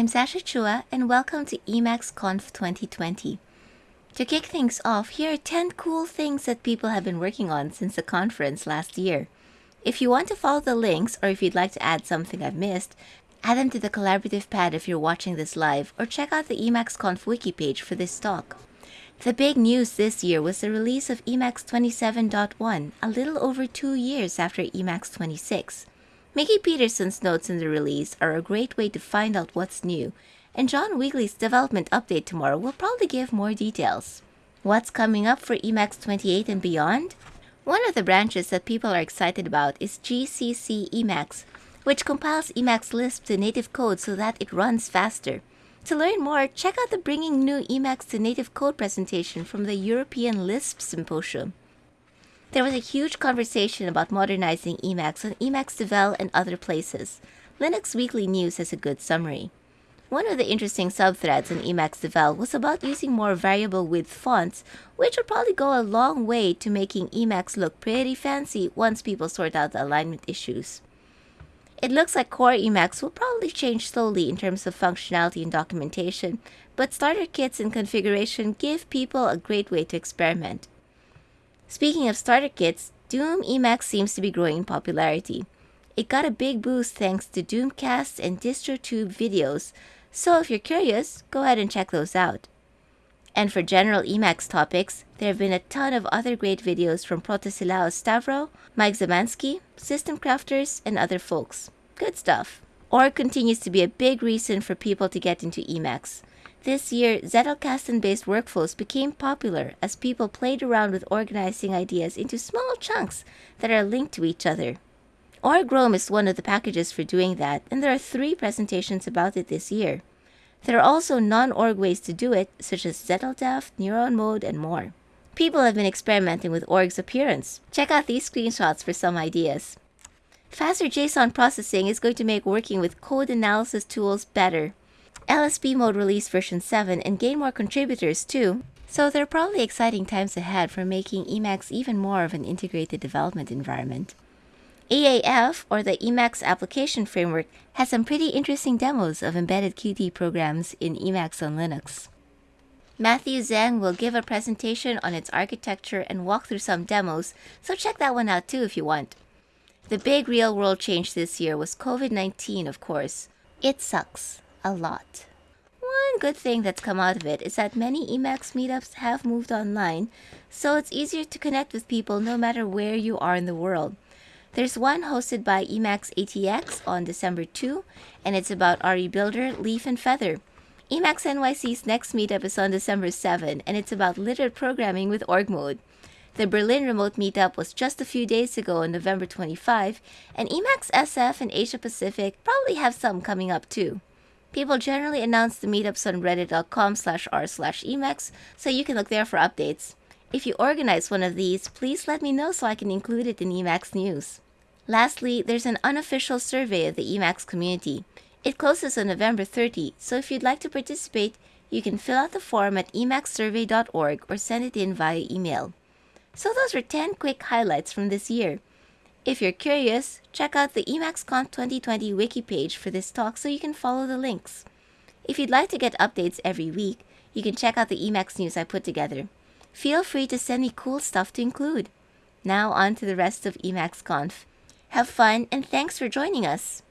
I'm Sacha Chua and welcome to Emacs Conf 2020. To kick things off, here are 10 cool things that people have been working on since the conference last year. If you want to follow the links or if you'd like to add something I've missed, add them to the collaborative pad if you're watching this live or check out the Emacs Conf wiki page for this talk. The big news this year was the release of Emacs 27.1, a little over two years after Emacs 26. Mickey Petersen's notes in the release are a great way to find out what's new, and John Wiegley's development update tomorrow will probably give more details. What's coming up for Emacs 28 and beyond? One of the branches that people are excited about is GCC Emacs, which compiles Emacs Lisp to native code so that it runs faster. To learn more, check out the Bringing GNU Emacs to Native Code presentation from the European Lisp Symposium. There was a huge conversation about modernizing Emacs on Emacs Devel and other places. Linux Weekly News has a good summary. One of the interesting subthreads in Emacs Devel was about using more variable width fonts, which would probably go a long way to making Emacs look pretty fancy once people sort out the alignment issues. It looks like core Emacs will probably change slowly in terms of functionality and documentation, but starter kits and configuration give people a great way to experiment. Speaking of starter kits, Doom Emacs seems to be growing in popularity. It got a big boost thanks to Doomcast and DistroTube videos, so if you're curious, go ahead and check those out. And for general Emacs topics, there have been a ton of other great videos from Protesilaos Stavrou, Mike Zamansky, System Crafters, and other folks. Good stuff. Org continues to be a big reason for people to get into Emacs. This year, Zettelkasten-based workflows became popular as people played around with organizing ideas into small chunks that are linked to each other. Org-roam is one of the packages for doing that, and there are three presentations about it this year. There are also non-org ways to do it, such as Zetteldeft, Neuron Mode, and more. People have been experimenting with org's appearance. Check out these screenshots for some ideas. Faster JSON processing is going to make working with code analysis tools better. LSP mode released version 7 and gain more contributors too, so there are probably exciting times ahead for making Emacs even more of an integrated development environment. EAF, or the Emacs Application Framework, has some pretty interesting demos of embedded Qt programs in Emacs on Linux. Matthew Zeng will give a presentation on its architecture and walk through some demos, so check that one out too if you want. The big real world change this year was COVID-19, of course. It sucks. A lot. One good thing that's come out of it is that many Emacs meetups have moved online, so it's easier to connect with people no matter where you are in the world. There's one hosted by Emacs ATX on December 2, and it's about RE Builder, Leaf, and Feather. Emacs NYC's next meetup is on December 7, and it's about literate programming with org mode. The Berlin remote meetup was just a few days ago on November 25, and Emacs SF and Asia Pacific probably have some coming up too. People generally announce the meetups on reddit.com slash r slash emacs, so you can look there for updates. If you organize one of these, please let me know so I can include it in Emacs news. Lastly, there's an unofficial survey of the Emacs community. It closes on November 30, so if you'd like to participate, you can fill out the form at emacssurvey.org or send it in via email. So those were 10 quick highlights from this year. If you're curious, check out the EmacsConf 2020 wiki page for this talk so you can follow the links. If you'd like to get updates every week, you can check out the Emacs news I put together. Feel free to send me cool stuff to include. Now on to the rest of EmacsConf. Have fun and thanks for joining us!